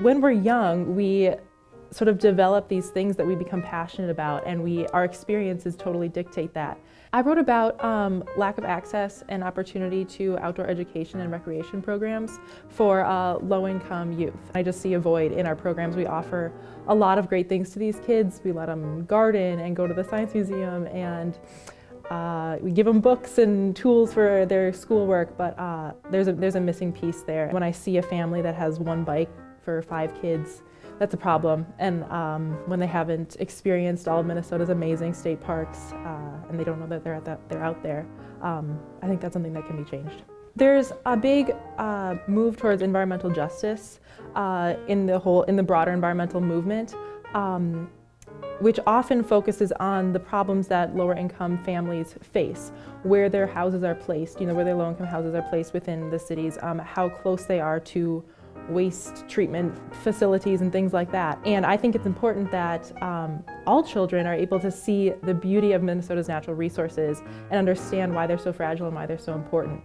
When we're young, we sort of develop these things that we become passionate about and we our experiences totally dictate that. I wrote about um, lack of access and opportunity to outdoor education and recreation programs for uh, low-income youth. I just see a void in our programs. We offer a lot of great things to these kids. We let them garden and go to the science museum and uh, we give them books and tools for their schoolwork, but uh, there's, a, there's a missing piece there. When I see a family that has one bike for five kids, that's a problem. And um, when they haven't experienced all of Minnesota's amazing state parks uh, and they don't know that they're, that, they're out there, um, I think that's something that can be changed. There's a big uh, move towards environmental justice uh, in the whole, in the broader environmental movement. Um, which often focuses on the problems that lower income families face, where their houses are placed, you know, where their low income houses are placed within the cities, um, how close they are to waste treatment facilities and things like that. And I think it's important that um, all children are able to see the beauty of Minnesota's natural resources and understand why they're so fragile and why they're so important.